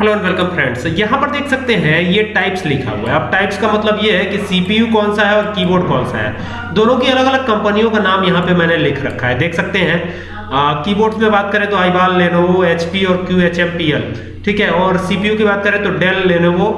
Hello and welcome friends यहाँ पर देख सकते हैं, ये टाइप्स लिखा हुआ है। अब टाइप्स का मतलब ये है कि सीपीयू कौन सा है और कीबोर्ड कौन सा है। दोनों की अलग अलग कंपनियों का नाम यहाँ पे मैंने लिख रखा है। देख सकते हैं। कीबोर्ड्स में बात करें तो आईबाल लेनोवो एचपी और Q H M P L ठीक है? और सीपीयू की बात करें तो Dell Lenovo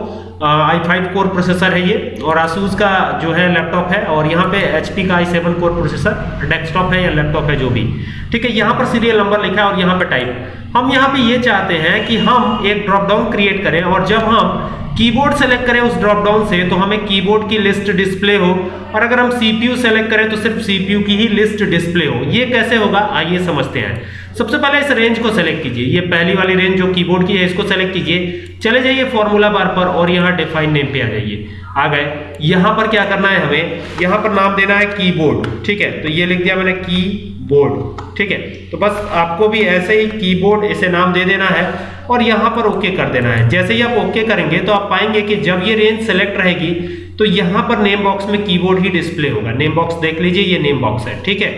i five core processor है ये। और आसूस का जो है लैपटॉप है और यहाँ पे एचपी का i seven core processor desktop है या लैपटॉप है जो भी। ठीक है, यहाँ पर सीरियल नंबर लिखा है और यहाँ पे टाइप हम यहाँ पे ये चाहते हैं कि हम एक ड्रॉप डाउन क्रिएट करें और जब हम कीबोर्ड सेलेक्ट करें उस ड्रॉप डाउन से तो हमें कीबोर्ड की लिस्ट डिस्प्ले हो। और अगर हम सीपीयू सेलेक्ट करें तो सिर्फ़ सीपीयू की ही लिस्ट डिस्प्ले हो। ये कैसे होगा? आइए समझते हैं। सबसे पहले इस रेंज को सेलेक्ट कीजिए। ये पहली वाली रेंज जो कीबोर्ड की है, इसको सेलेक्ट कीजिए। चले जाइए फॉर्मूला बार पर और यहाँ डिफाइन नेम पे आ जाइए। आ गए। यहाँ पर क्या करना है हमें? यहाँ पर नाम देना है कीबोर्ड ठीक है? तो ये लिख दिया मैंने की बोर्ड। ठीक है? तो बस आपको भी ऐसे ही कीबोर्ड इसे नाम दे देना है और यहाँ पर ओके कर देना है। जैसे ही आप ओके करेंगे तो आप पाएँगे कि जब ये रेंज सेलेक्ट रहेगी तो यहाँ पर नेम बॉक्स में कीबोर्ड ही डिस्प्ले होगा। नेम बॉक्स देख लीजिए, ये नेम बॉक्स है। ठीक है?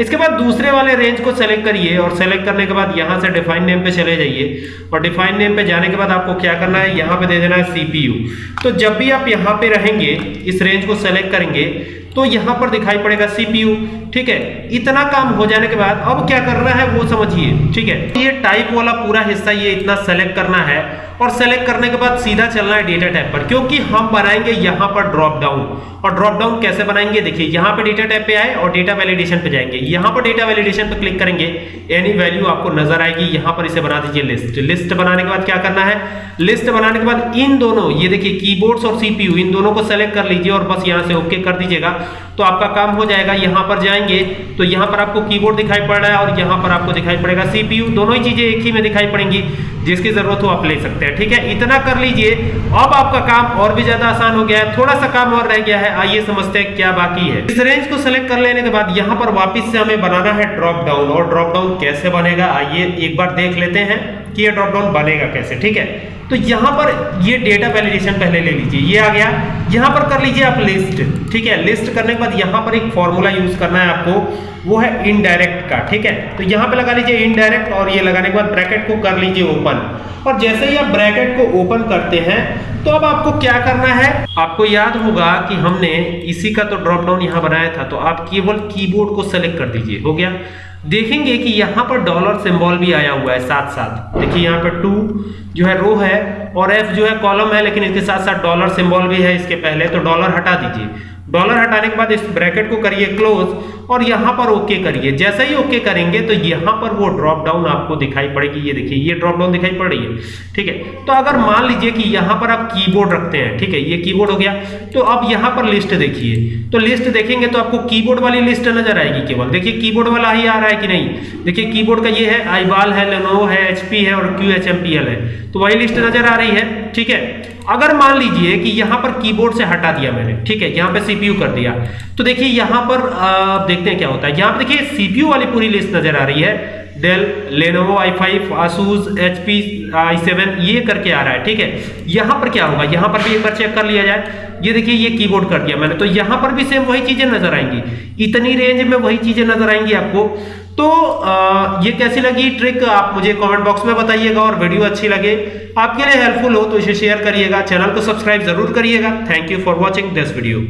इसके बाद दूसरे वाले रेंज को सेलेक्ट करिए और सेलेक्ट करने के बाद यहाँ से डिफाइन नेम पे चले जाइए। और डिफाइन नेम पे जाने के बाद आपको क्या करना है? यहाँ पे दे देना है सीपीयू तो जब भी आप यहाँ पे रहेंगे, इस रेंज को सेलेक्ट करेंगे तो यहाँ पर दिखाई पड़ेगा सीपीयू ठीक है? इतना काम हो जाने के बाद अब क्या करना है वो समझिए, ठीक है? ये टाइप वाला पूरा हिस्सा ये इतना सेलेक्ट करना है और सेलेक्ट करने के बाद सीधा चलना है डेटा टाइप पर, क्योंकि हम बनाएँगे यहाँ पर ड्रॉप डाउन और ड्रॉप डाउन कैसे बनाएँगे? देखिए, यहाँ पे डेटा टाइप पे आए और डेटा वैलिडेशन पे जाएँगे। यहाँ पर डेटा वैलिडेशन पे क्लिक करेंगे एनी वैल्यू आपको नज़र आएगी, यहाँ पर इसे बना दीजिए लिस्ट लिस्ट बनाने के बाद क्या करना है? लिस्ट बनाने के बाद इन दोनों, ये देखिए कीबोर्ड्स और सीपीयू इन दोनों को सेलेक्ट कर लीजिए और बस यहाँ से ओके कर दीजिएगा। तो आपका काम हो जाएगा, यहाँ पर जाएँगे तो यहाँ पर आपको कीबोर्ड दिखाई पड़ रहा है और यहाँ पर आपको दिखाई पड़ेगा सीपीयू दोनों ही चीज़ें एक ही में दिखाई पड़ेंगी, जिसकी ज़रूरत हो आप ले सकते हैं, ठीक है? इतना कर लीजिए, अब आपका काम और भी ज़्यादा आसान हो गया है, थोड़ा सा काम और रह गया है, आइए समझते हैं क्या बाकी है। इस रेंज को सेलेक्ट कर लेने के बाद यहाँ पर वापिस से हमें बनाना है ड्रॉप डाउन और ड्रॉप डाउन कैसे बनेगा, आइए एक बार देख लेते हैं कि ये ड्रॉप डाउन बनेगा कैसे, ठीक है? तो यहाँ पर ये डेटा वैलिडेशन पहले ले लीजिए, ये आ गया। यहाँ पर कर लीजिए आप लिस्ट ठीक है? लिस्ट करने के बाद यहाँ पर एक फॉर्मूला यूज़ करना है आपको। वो है इनडायरेक्ट का, ठीक है? तो यहाँ पे लगा लीजिए इनडायरेक्ट और ये लगाने के बाद ब्रैकेट को कर लीजिए ओपन और जैसे ही आप ब्रैकेट को ओपन करते हैं तो अब आपको क्या करना है? आपको याद होगा कि हमने इसी का तो ड्रॉप डाउन यहाँ बनाया था तो आप केवल कीबोर्ड को सेलेक्ट कर दीजिए, हो गया? देखेंगे कि यहाँ पर डॉलर सिंबल भी आया हुआ है साथ साथ देखिए यहाँ पर टू जो है रो है और एफ़ जो है कॉलम है, लेकिन इसके साथ साथ डॉलर सिंबल भी है इसके पहले तो डॉलर हटा दीजिए. डॉलर हटाने के बाद इस ब्रैकेट को करिए क्लोज और यहाँ पर ओके करिए। जैसे ही ओके करेंगे तो यहाँ पर वो ड्रॉप डाउन आपको दिखाई पड़ेगी। ये देखिए, ये ड्रॉप डाउन दिखाई पड़ रही है। ठीक है? तो अगर मान लीजिए कि यहाँ पर आप कीबोर्ड रखते हैं, ठीक है? ये कीबोर्ड हो गया। तो अब यहाँ पर लिस्ट देखिए। तो लिस्ट देखेंगे तो आपको कीबोर्ड वाली लिस्ट नज़र आएगी केवल। देखिए कीबोर्ड वाला ही आ रहा है कि नहीं? देखिए कीबोर्ड का ये है आईबाल है लेनोवो है एचपी है और Q H M P L है। तो वही लिस्ट नज़र आ रही है। ठीक है? अगर मान लीजिए कि यहाँ पर कीबोर्ड से हटा दिया मैंने, ठीक है? यहाँ पे सीपीयू कर दिया। तो देखिए यहाँ पर आ, देखते हैं क्या होता है। यहाँ पर देखिए सीपीयू वाली पूरी लिस्ट नज़र आ रही है। Dell Lenovo i five Asus H P i seven ये करके आ रहा है ठीक है? यहाँ पर क्या होगा? यहाँ पर भी एक बार चेक कर लिया जाए। ये देखिए ये कीबोर्ड कर दिया मैंने। तो यहाँ पर भी सेम वही चीज़ें नज़र आएँगी। इतनी रेंज में वही चीज़ें नज़र आएँगी आपको। तो आ, ये कैसी लगी ट्रिक आप मुझे कमेंट बॉक्स में बताइएगा और वीडियो अच्छी लगे। आपके लिए हेल्पफुल हो तो इसे शेयर करिएगा। चैनल को सब्सक्राइब ज़रूर करिएगा। Thank you for watching this video